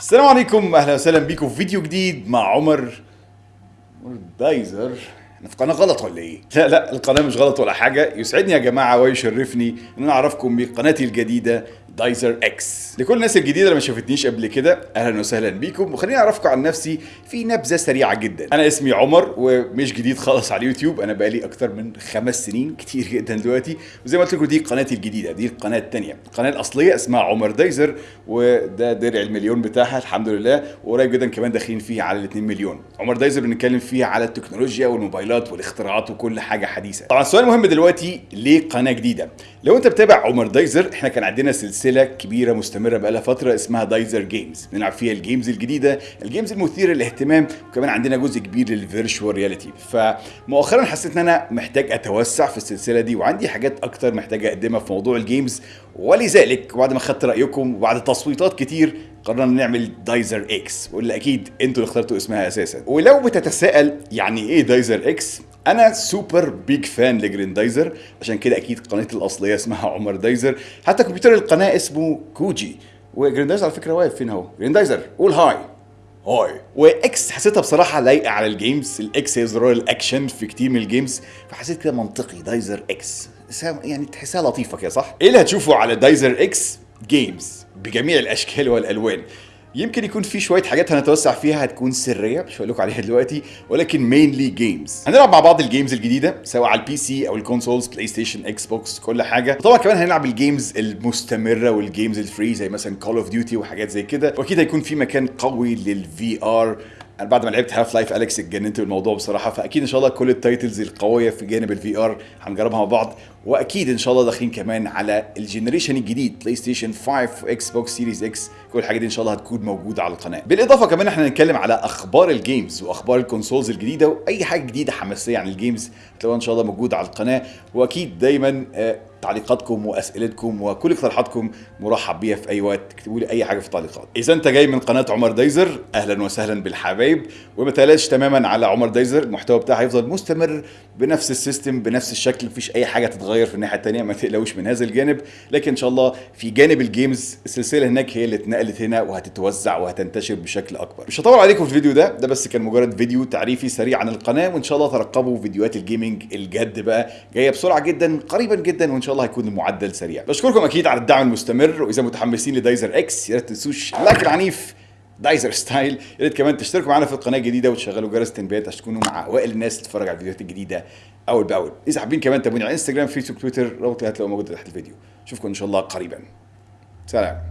السلام عليكم أهلا وسهلا بيكم في فيديو جديد مع عمر دايزر. إحنا في قناة غلط ولا إيه؟ لا لا القناة مش غلط ولا حاجة. يسعدني يا جماعة ويشرفني إن أنا أعرفكم بقناتي الجديدة. دايزر إكس. لكل الناس الجديدة اللي ما شافتنيش قبل كده أهلا وسهلا بيكم. وخليني أعرفكم عن نفسي في نبذة سريعة جدا. أنا اسمي عمر ومش جديد خالص على اليوتيوب. أنا بقالي أكتر من خمس سنين كتير جدا دلوقتي. وزي ما قلت لكم دي قناتي الجديدة دي القناة الثانية القناه الاصليه اسمها عمر دايزر وده درع المليون بتاعها الحمد لله. وقريب جدا كمان داخلين فيه على ال 2 مليون. عمر دايزر بنتكلم فيه على التكنولوجيا والموبايلات والاختراعات وكل حاجة حديثة. طبعا السؤال المهم دلوقتي ليه قناة جديدة؟ لو انت بتابع عمر دايزر إحنا كان عندنا سلسلة كبيرة مستمرة بقالها فترة اسمها دايزر جيمز. بنلعب فيها ال games الجديدة ال games المثيرة للاهتمام وكمان عندنا جزء كبير لل virtual reality. فمؤخرا حسيت إن أنا محتاج أتوسع في السلسلة دي وعندي حاجات أكتر محتاج أقدمها في موضوع ال games. ولذلك بعد ما خدت رأيكم وبعد تصويتات كتير قررنا نعمل دايزر إكس. واللي أكيد أنتوا اللي اخترتوا اسمها أساسا. ولو بتتساءل يعني إيه دايزر إكس أنا super big fan لجريندايزر عشان كده أكيد قناتي الأصلية اسمها عمر دايزر. حتى كمبيوتر القناة اسمه كوجي. وجريندايزر على فكرة واقف فين أهو. جريندايزر قول hi. Hi. و X حسيتها بصراحة لايقة على ال games ال X هي زرار الاكشن في كتير من ال games فحسيت كده منطقي. دايزر إكس يعني تحسها لطيفة كده صح؟ إيه اللي هتشوفه على دايزر إكس games بجميع الأشكال والألوان. يمكن يكون في شوية حاجات هنتوسع فيها هتكون سرية مش هقول لكم عليها دلوقتي ولكن mainly games هنلعب مع بعض ال games الجديدة سواء على ال PC أو ال consoles بلاي ستيشن إكس بوكس كل حاجة. وطبعا كمان هنلعب ال games المستمرة وال games ال free زي مثلا Call of Duty وحاجات زي كده. وأكيد هيكون في مكان قوي لل VR أنا بعد ما لعبت Half-Life Alyx اتجننت بالموضوع بصراحة فأكيد إن شاء الله كل ال titles القوية في جانب ال VR هنجربها مع بعض وأكيد إن شاء الله داخلين كمان على ال generation الجديد بلاي ستيشن 5 و Xbox Series X كل الحاجات دي إن شاء الله هتكون موجودة على القناة. بالإضافة كمان إحنا هنتكلم على أخبار ال games وأخبار ال consoles الجديدة وأي حاجة جديدة حماسية عن ال games هتلاقوها إن شاء الله موجودة على القناة وأكيد دايما آه تعليقاتكم وأسئلتكم وكل اقتراحاتكم مرحب بيها في أي وقت. اكتبوا لي أي حاجة في التعليقات. إذا أنت جاي من قناة عمر دايزر أهلا وسهلا بالحبايب. وما تقلقش تماما على عمر دايزر المحتوى بتاعه هيفضل مستمر بنفس ال system بنفس الشكل. مفيش أي حاجة تتغير في الناحية الثانية ما تقلقوش من هذا الجانب. لكن إن شاء الله في جانب ال games السلسلة هناك هي اللي اتنقلت هنا وهتتوزع وهتنتشر بشكل أكبر. مش هطول عليكم في الفيديو ده ده بس كان مجرد فيديو تعريفي سريع عن القناة. وإن شاء الله ترقبوا فيديوهات ال gaming الجد بقى جاية بسرعة جدا قريبا جدا. وإن شاء الله هيكون المعدل سريع. بشكركم أكيد على الدعم المستمر وإذا متحمسين لدايزر إكس يا ريت تنسوش ال like العنيف دايزر style يا ريت كمان تشتركوا معانا في القناة الجديدة وتشغلوا جرس التنبيهات عشان تكونوا مع أوائل الناس اللي تتفرج على الفيديوهات الجديدة أول بأول. إذا حابين كمان تابعوني على انستجرام فيسبوك تويتر رابط هتلاقوه موجود تحت الفيديو. اشوفكم إن شاء الله قريبا. سلام.